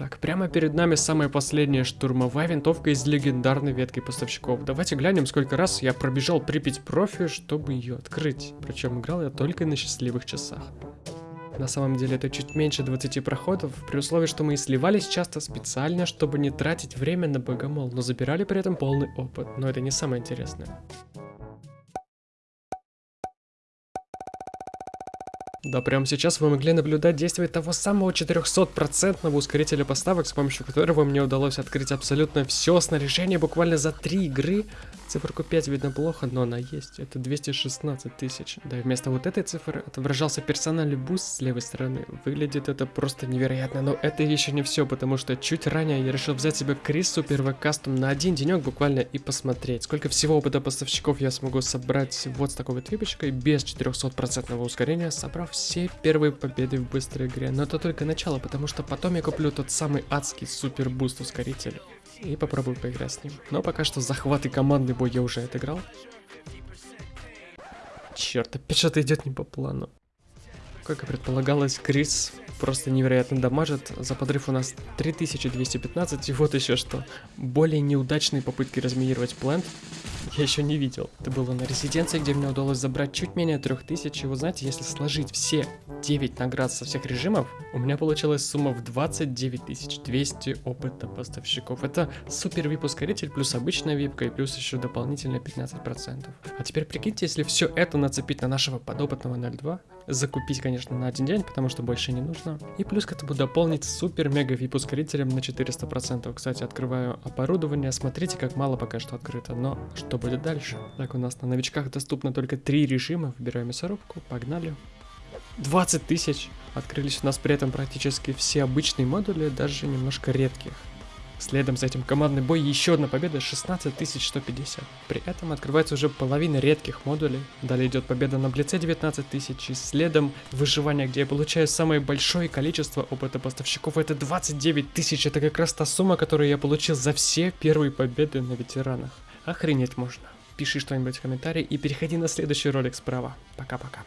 Так, прямо перед нами самая последняя штурмовая винтовка из легендарной ветки поставщиков. Давайте глянем, сколько раз я пробежал Припять профи, чтобы ее открыть. Причем играл я только на счастливых часах. На самом деле это чуть меньше 20 проходов, при условии, что мы и сливались часто специально, чтобы не тратить время на богомол, но забирали при этом полный опыт. Но это не самое интересное. Да, прямо сейчас вы могли наблюдать действие того самого 400% ускорителя поставок, с помощью которого мне удалось открыть абсолютно все снаряжение буквально за 3 игры. Циферку 5 видно плохо, но она есть. Это 216 тысяч. Да, и вместо вот этой цифры отображался персональный буст с левой стороны. Выглядит это просто невероятно, но это еще не все, потому что чуть ранее я решил взять себе Kriss Super Custom на один денек буквально и посмотреть, сколько всего опыта поставщиков я смогу собрать вот с такой вот випочкой без 400% ускорения, собрав все первые победы в быстрой игре. Но это только начало, потому что потом я куплю тот самый адский супер буст ускоритель и попробую поиграть с ним. Но пока что захват и командный бой я уже отыграл. Черт, опять что-то идет не по плану. Как и предполагалось, Крис просто невероятно дамажит. За подрыв у нас 3215, и вот еще что. Более неудачные попытки разминировать плент я еще не видел. Это было на резиденции, где мне удалось забрать чуть менее 3000. И вы знаете, если сложить все 9 наград со всех режимов, у меня получилась сумма в 29 200 опыта поставщиков. Это супер вип ускоритель, плюс обычная випка и плюс еще дополнительно 15%. А теперь прикиньте, если все это нацепить на нашего подопытного 02, закупить, конечно, на один день, потому что больше не нужно. И плюс к этому дополнить супер мега вип ускорителем на 400%. Кстати, открываю оборудование, смотрите, как мало пока что открыто, но что будет дальше? Так, у нас на новичках доступно только три режима, выбираем мясорубку, погнали. 20 тысяч! Открылись у нас при этом практически все обычные модули, даже немножко редких. Следом за этим командный бой еще одна победа 16150. При этом открывается уже половина редких модулей. Далее идет победа на Блице 19000 и следом выживание, где я получаю самое большое количество опыта поставщиков. Это 29 тысяч. Это как раз та сумма, которую я получил за все первые победы на ветеранах. Охренеть можно. Пиши что-нибудь в комментарии и переходи на следующий ролик справа. Пока-пока.